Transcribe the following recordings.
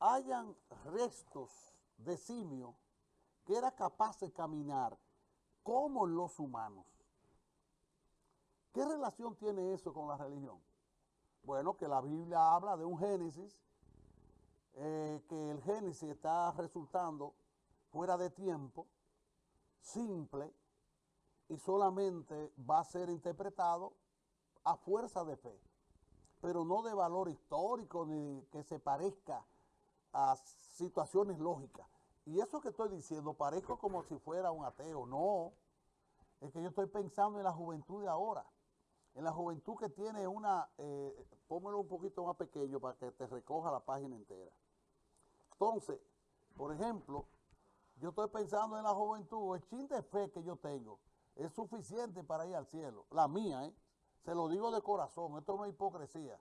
hayan restos de simio que era capaz de caminar como los humanos. ¿Qué relación tiene eso con la religión? Bueno, que la Biblia habla de un Génesis, eh, que el Génesis está resultando fuera de tiempo, simple, y solamente va a ser interpretado a fuerza de fe, pero no de valor histórico ni que se parezca a situaciones lógicas. Y eso que estoy diciendo, parezco como si fuera un ateo, no, es que yo estoy pensando en la juventud de ahora, en la juventud que tiene una, eh, pónmelo un poquito más pequeño para que te recoja la página entera. Entonces, por ejemplo, yo estoy pensando en la juventud, el chin de fe que yo tengo es suficiente para ir al cielo, la mía, ¿eh? se lo digo de corazón, esto no es hipocresía.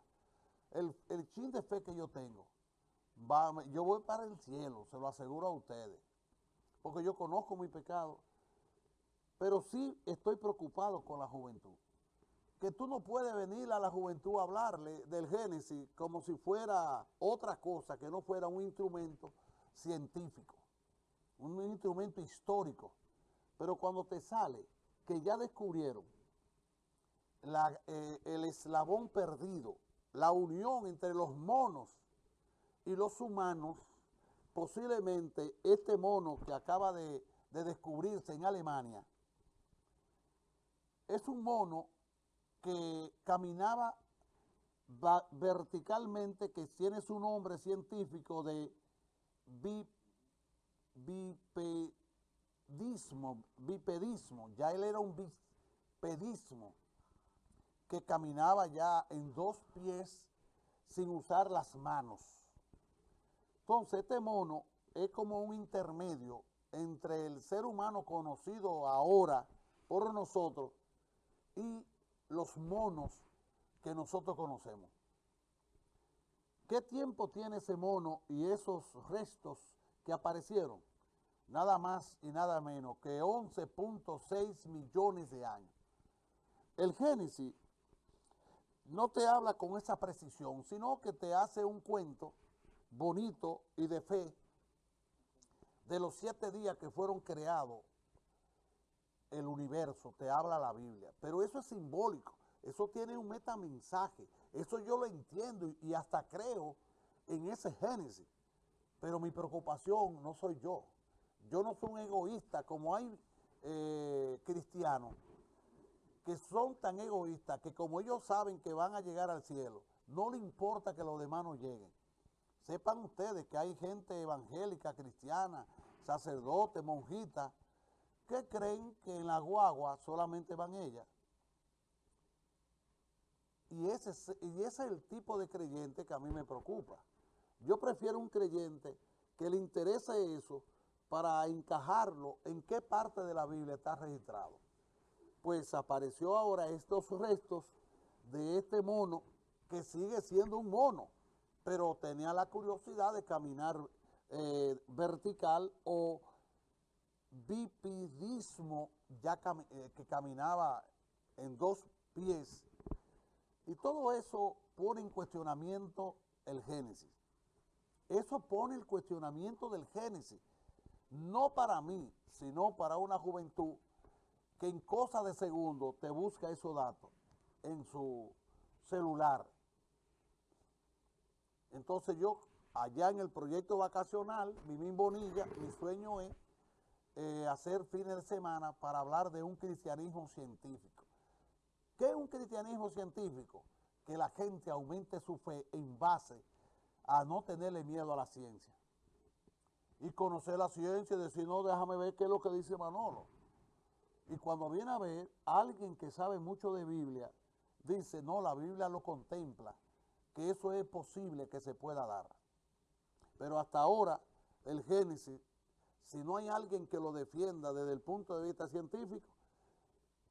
El, el chin de fe que yo tengo, yo voy para el cielo, se lo aseguro a ustedes, porque yo conozco mi pecado, pero sí estoy preocupado con la juventud que tú no puedes venir a la juventud a hablarle del Génesis como si fuera otra cosa, que no fuera un instrumento científico, un instrumento histórico. Pero cuando te sale que ya descubrieron eh, el eslabón perdido, la unión entre los monos y los humanos, posiblemente este mono que acaba de, de descubrirse en Alemania, es un mono que caminaba verticalmente, que tiene su nombre científico de bipedismo, bipedismo, ya él era un bipedismo, que caminaba ya en dos pies sin usar las manos. Entonces este mono es como un intermedio entre el ser humano conocido ahora por nosotros y los monos que nosotros conocemos. ¿Qué tiempo tiene ese mono y esos restos que aparecieron? Nada más y nada menos que 11.6 millones de años. El Génesis no te habla con esa precisión, sino que te hace un cuento bonito y de fe de los siete días que fueron creados el universo, te habla la Biblia. Pero eso es simbólico, eso tiene un metamensaje, eso yo lo entiendo y, hasta creo en ese génesis. Pero mi preocupación no soy yo. Yo no soy un egoísta como hay eh, cristianos que son tan egoístas que como ellos saben que van a llegar al cielo, no le importa que los demás no lleguen. Sepan ustedes que hay gente evangélica, cristiana, sacerdote, monjita, ¿Qué creen que en la guagua solamente van ellas. Y ese, y ese es el tipo de creyente que a mí me preocupa. Yo prefiero un creyente que le interese eso para encajarlo en qué parte de la Biblia está registrado. Pues apareció ahora estos restos de este mono que sigue siendo un mono, pero tenía la curiosidad de caminar eh, vertical o bipidismo ya eh, que caminaba en dos pies. Y todo eso pone en cuestionamiento el Génesis. Eso pone el cuestionamiento del Génesis. No para mí, sino para una juventud que en cosa de segundo te busca esos datos en su celular. Entonces yo, allá en el proyecto vacacional, Mimín Bonilla, mi sueño es eh, hacer fines de semana para hablar de un cristianismo científico. ¿Qué es un cristianismo científico? Que la gente aumente su fe en base a no tenerle miedo a la ciencia. Y conocer la ciencia y decir, no, déjame ver qué es lo que dice Manolo. Y cuando viene a ver, alguien que sabe mucho de Biblia, dice, no, la Biblia lo contempla, que eso es posible que se pueda dar. Pero hasta ahora, el Génesis si no hay alguien que lo defienda desde el punto de vista científico,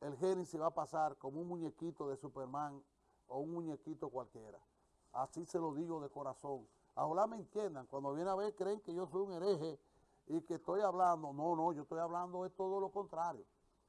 el Génesis va a pasar como un muñequito de Superman o un muñequito cualquiera. Así se lo digo de corazón. Ojalá me entiendan, cuando vienen a ver creen que yo soy un hereje y que estoy hablando. No, no, yo estoy hablando de todo lo contrario.